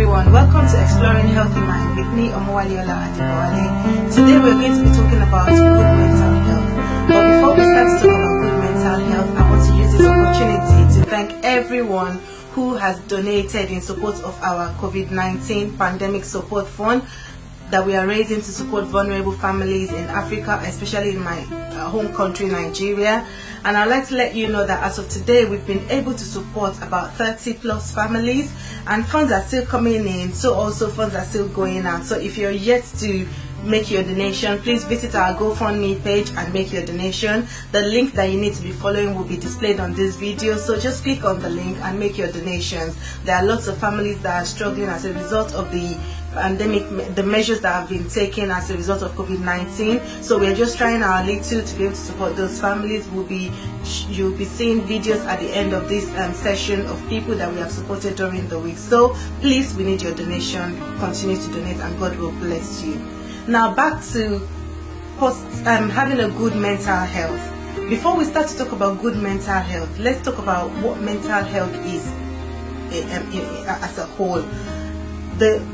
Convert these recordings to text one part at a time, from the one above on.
everyone, welcome to Exploring Healthy Mind with me, Omowaliola Adibawale. Today we're going to be talking about good mental health. But before we start to talk about good mental health, I want to use this opportunity to thank everyone who has donated in support of our COVID-19 pandemic support fund that we are raising to support vulnerable families in Africa, especially in my uh, home country, Nigeria. And I'd like to let you know that as of today, we've been able to support about 30 plus families, and funds are still coming in, so also funds are still going out. So if you're yet to make your donation, please visit our GoFundMe page and make your donation. The link that you need to be following will be displayed on this video, so just click on the link and make your donations. There are lots of families that are struggling as a result of the pandemic, the measures that have been taken as a result of COVID-19. So we're just trying our little to be able to support those families. We'll be, you'll be seeing videos at the end of this um, session of people that we have supported during the week. So please, we need your donation. Continue to donate, and God will bless you. Now back to post, um, having a good mental health. Before we start to talk about good mental health, let's talk about what mental health is eh, um, as a whole. The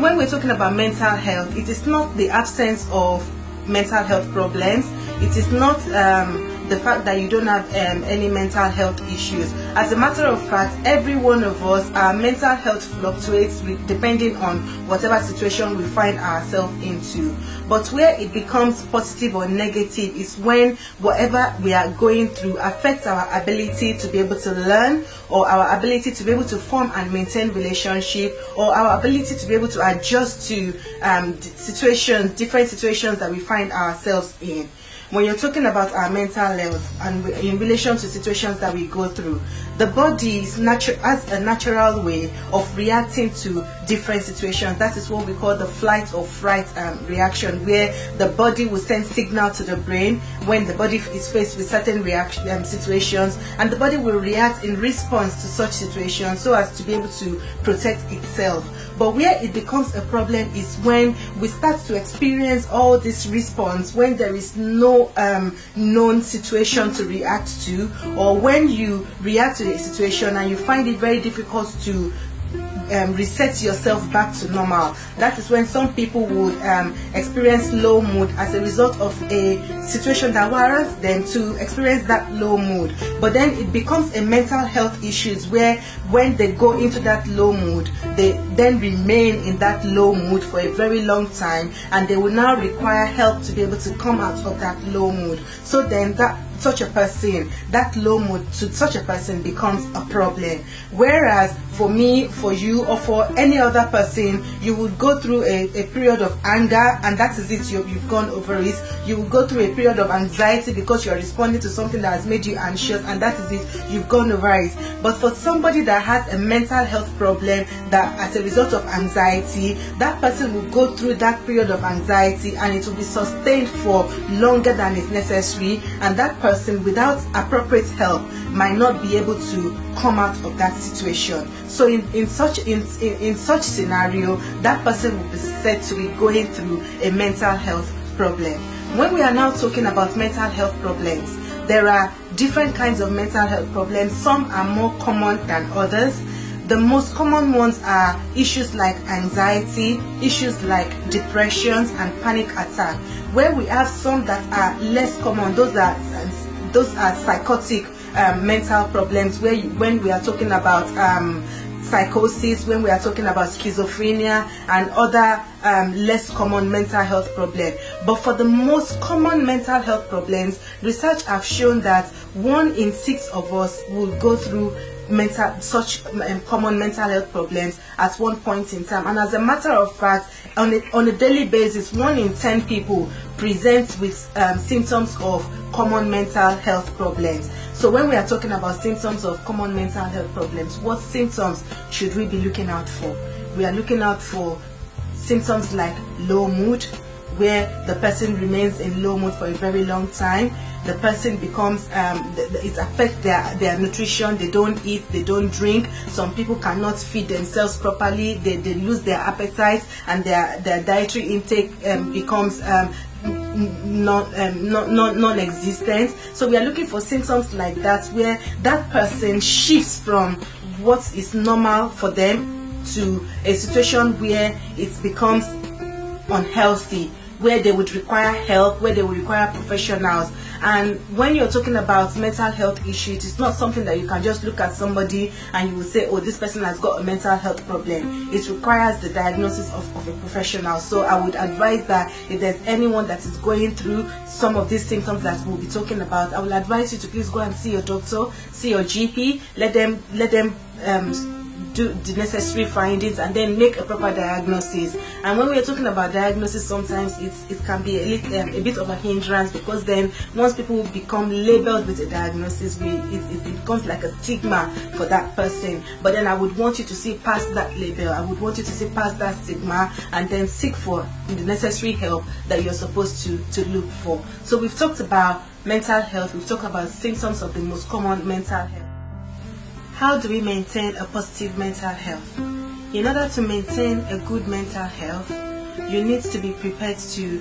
when we're talking about mental health, it is not the absence of mental health problems. It is not um, the fact that you don't have um, any mental health issues. As a matter of fact, every one of us, our mental health fluctuates depending on whatever situation we find ourselves into. But where it becomes positive or negative is when whatever we are going through affects our ability to be able to learn or our ability to be able to form and maintain relationship or our ability to be able to adjust to um, situations, different situations that we find ourselves in when you're talking about our mental health and in relation to situations that we go through, the body is has a natural way of reacting to different situations. That is what we call the flight or fright um, reaction, where the body will send signal to the brain when the body is faced with certain reaction um, situations, and the body will react in response to such situations so as to be able to protect itself. But where it becomes a problem is when we start to experience all this response when there is no um, known situation to react to, or when you react to a situation and you find it very difficult to um, reset yourself back to normal. That is when some people would um, experience low mood as a result of a situation that warrants them to experience that low mood. But then it becomes a mental health issues where when they go into that low mood, they then remain in that low mood for a very long time and they will now require help to be able to come out of that low mood. So then that such a person, that low mood to such a person becomes a problem. Whereas for me, for you, or for any other person, you would go through a, a period of anger, and that is it, you, you've gone over it. You will go through a period of anxiety because you're responding to something that has made you anxious, and that is it, you've gone over it. But for somebody that has a mental health problem that as a result of anxiety, that person will go through that period of anxiety and it will be sustained for longer than is necessary, and that person without appropriate help might not be able to come out of that situation. So in, in such in, in, in such scenario, that person will be said to be going through a mental health problem. When we are now talking about mental health problems, there are different kinds of mental health problems. Some are more common than others. The most common ones are issues like anxiety, issues like depressions and panic attack. Where we have some that are less common, those are those are psychotic um, mental problems where you, when we are talking about um, psychosis, when we are talking about schizophrenia and other um, less common mental health problem. But for the most common mental health problems, research have shown that one in six of us will go through mental such um, common mental health problems at one point in time and as a matter of fact on a, on a daily basis one in 10 people present with um, symptoms of common mental health problems so when we are talking about symptoms of common mental health problems, what symptoms should we be looking out for? We are looking out for symptoms like low mood, where the person remains in low mood for a very long time. The person becomes, um, it affects their, their nutrition. They don't eat, they don't drink. Some people cannot feed themselves properly. They, they lose their appetite and their, their dietary intake um, becomes um, non, um, non, non, non-existent. So we are looking for symptoms like that where that person shifts from what is normal for them to a situation where it becomes unhealthy where they would require help, where they would require professionals. And when you're talking about mental health issues, it's not something that you can just look at somebody and you will say, oh, this person has got a mental health problem. It requires the diagnosis of, of a professional. So I would advise that if there's anyone that is going through some of these symptoms that we'll be talking about, I will advise you to please go and see your doctor, see your GP, let them let them um, do the necessary findings and then make a proper diagnosis. And when we're talking about diagnosis sometimes it's, it can be a, little, um, a bit of a hindrance because then once people become labeled with a diagnosis we, it, it, becomes like a stigma for that person. But then i would want you to see past that label. I would want you to see past that stigma and then seek for the necessary help that you're supposed to to look for. So we've talked about mental health. We've talked about symptoms of the most common mental health how do we maintain a positive mental health? In order to maintain a good mental health, you need to be prepared to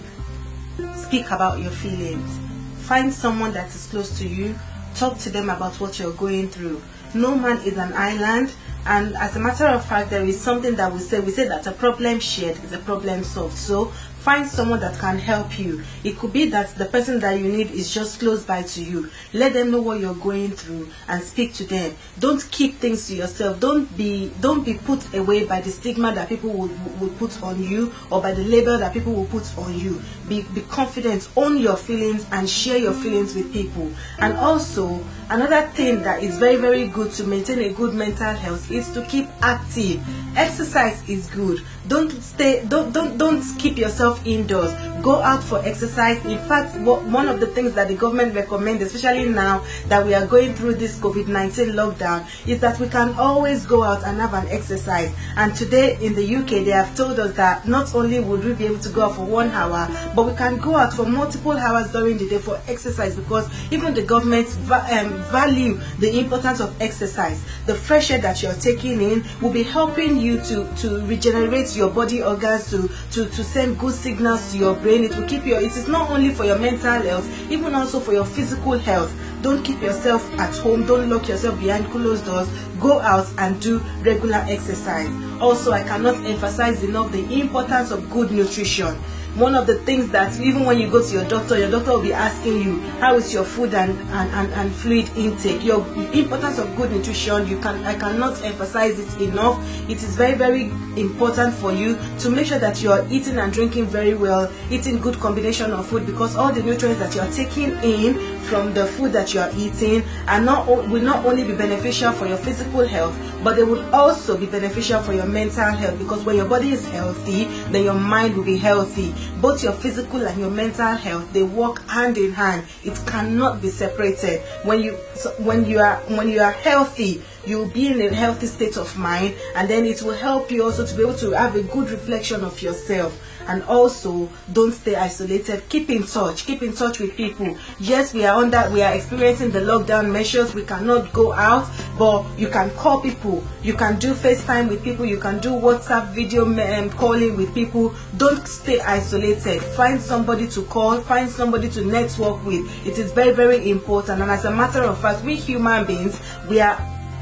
speak about your feelings. Find someone that is close to you, talk to them about what you're going through. No man is an island, and as a matter of fact, there is something that we say we say that a problem shared is a problem solved. So Find someone that can help you. It could be that the person that you need is just close by to you. Let them know what you're going through and speak to them. Don't keep things to yourself. Don't be don't be put away by the stigma that people will, will put on you or by the label that people will put on you. Be be confident, own your feelings and share your feelings with people. And also another thing that is very very good to maintain a good mental health is to keep active. Exercise is good. Don't stay don't don't don't keep yourself indoors. Go out for exercise. In fact one of the things that the government recommends especially now that we are going through this covid-19 lockdown is that we can always go out and have an exercise. And today in the uk they have told us that not only would we be able to go out for one hour but we can go out for multiple hours during the day for exercise because even the government va- um, value the importance of exercise. The fresh air that you're taking in will be helping you to to regenerate your body organs to to to send good signals to your brain. It will keep your it is not only for your mental health even also for your physical health. Don't keep yourself at home. Don't lock yourself behind closed doors. Go out and do regular exercise. Also i cannot emphasize enough the importance of good nutrition one of the things that even when you go to your doctor your doctor will be asking you how is your food and and, and, and fluid intake? Your importance of good nutrition you can i cannot emphasize it enough. It is very very important for you to make sure that you are eating and drinking very well eating good combination of food because all the nutrients that you are taking in from the food that you are eating are not will not only be beneficial for your physical health but they will also be beneficial for your mental health because when your body is healthy then your mind will be healthy. Both your physical and your mental health they work hand in hand. It cannot be separated. When you when you are when you are healthy you'll be in a healthy state of mind and then it will help you also to be able to have a good reflection of yourself and also don't stay isolated. Keep in touch. Keep in touch with people. Yes we are under we are experiencing the lockdown measures. We cannot go out but you can call people. You can do facetime with people. You can do whatsapp video um, calling with people. Don't stay isolated. Find somebody to call. Find somebody to network with. It is very very important. And as a matter of fact we human beings we are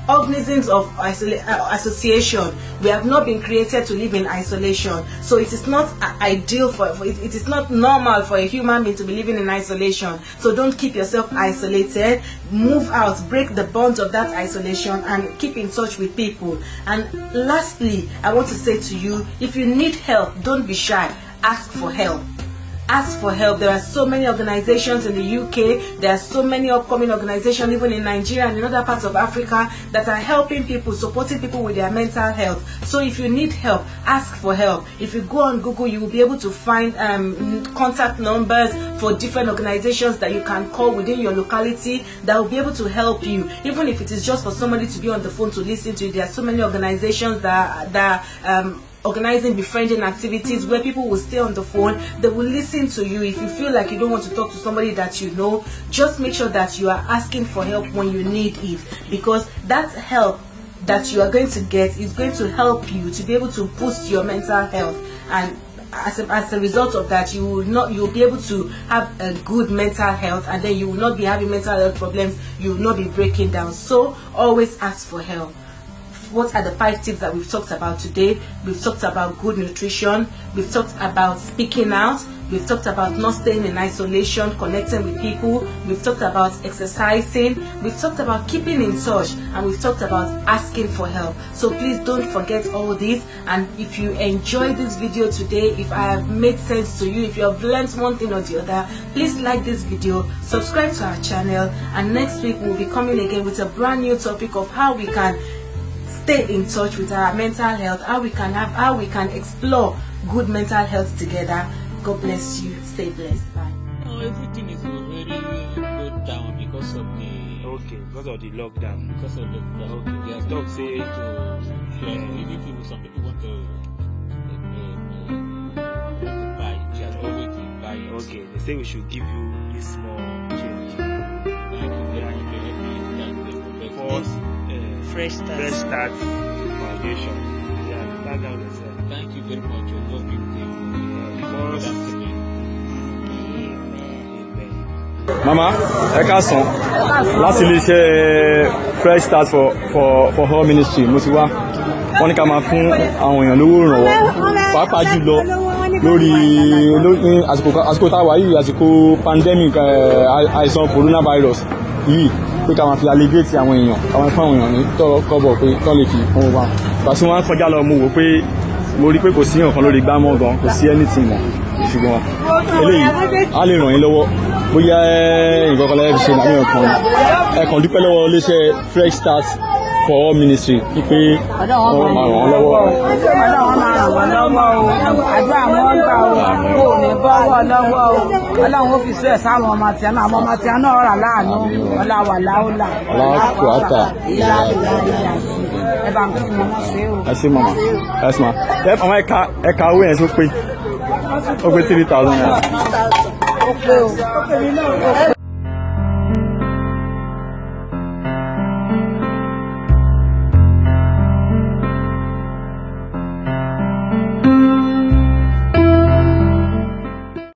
organisms of uh, association. We have not been created to live in isolation. So it is not ideal for, for it, it is not normal for a human being to be living in isolation. So don't keep yourself isolated. Move out. Break the bonds of that isolation and keep in touch with people. And lastly i want to say to you if you need help don't be shy. Ask for help ask for help. There are so many organizations in the UK, there are so many upcoming organizations even in Nigeria and in other parts of Africa that are helping people, supporting people with their mental health. So if you need help, ask for help. If you go on Google, you will be able to find um, contact numbers for different organizations that you can call within your locality that will be able to help you. Even if it is just for somebody to be on the phone to listen to, you, there are so many organizations that that um, organizing befriending activities where people will stay on the phone they will listen to you. If you feel like you don't want to talk to somebody that you know just make sure that you are asking for help when you need it because that help that you are going to get is going to help you to be able to boost your mental health. And as a, as a result of that you will not you will be able to have a good mental health and then you will not be having mental health problems. You will not be breaking down. So always ask for help what are the five tips that we've talked about today. We've talked about good nutrition. We've talked about speaking out. We've talked about not staying in isolation, connecting with people. We've talked about exercising. We've talked about keeping in touch. And we've talked about asking for help. So please don't forget all this. And if you enjoyed this video today, if I have made sense to you, if you have learned one thing or the other, please like this video, subscribe to our channel. And next week we'll be coming again with a brand new topic of how we can stay in touch with our mental health, how we can have, how we can explore good mental health together. God bless you. Stay blessed. Bye. No, everything is very good down because of the Okay, because of the lockdown. because of the the Okay. They are not say- to yeah, even people some people want to uh, uh, to buy they are not to buy it. Okay, they say we should give you this small change. Thank you very much for helping me. Thank you very For much. uh, Fresh start. Fresh Start Foundation. Yeah, back down yourself. Thank you very much. Your with you. For us, Thank you. amen. mama ẹ káàsán láti iléeṣẹ́ fresh start for for for all ministry mo ti wá wọ́n ní ká máa fún àwọn èèyàn lówó ìrànwọ́ pàápàá jùlọ lórí lórí àsìkò àsìkò tá a wà yìí àsìkò pandemic eh, àì- àìsàn coronavirus yìí pé ká máa fi alleviate àwọn èèyàn ká máa fún àwọn èèyàn ní tọ́rọ kọ́bọ̀ pé tọ́ lè fi fún wa. Pàṣẹ wọn kọjá lọ mo wò pé mo rí pé kò sí nǹkan lórí gbámọ́ gan kò sí anything mọ́. Ṣùgbọ́n eléyìí á lè ràn yín lọ́wọ́. Bóyá nǹkan kan lẹ́yìn fi ṣe nàmí ọ̀kan ẹ kàn dúpẹ́ lọ́wọ́ iléeṣẹ́ fresh start for all ministry wípé wọ́n máa ràn wọ́n lọ́wọ́. ọlọ́run máa ràn wọ́n lọ́wọ́ o àdúrà wọn gbà o kò ní bọ́wọ́ lọ́wọ́ o ọlọ́run ó fi sọ ẹ̀ sáwọn ọmọ tiẹ̀ náà àwọn ọmọ tiẹ̀ náà rà láàánú ọláwà láòlà Aláàkúátà. ìlà ìlà ìlà sí ẹ bá ń kí wọn ṣe o. ẹ ṣé mama ẹ ṣé ma ẹ mama ẹ ka ẹ ka owó yẹn tó pé ó pé three thousand naira. ó pé o.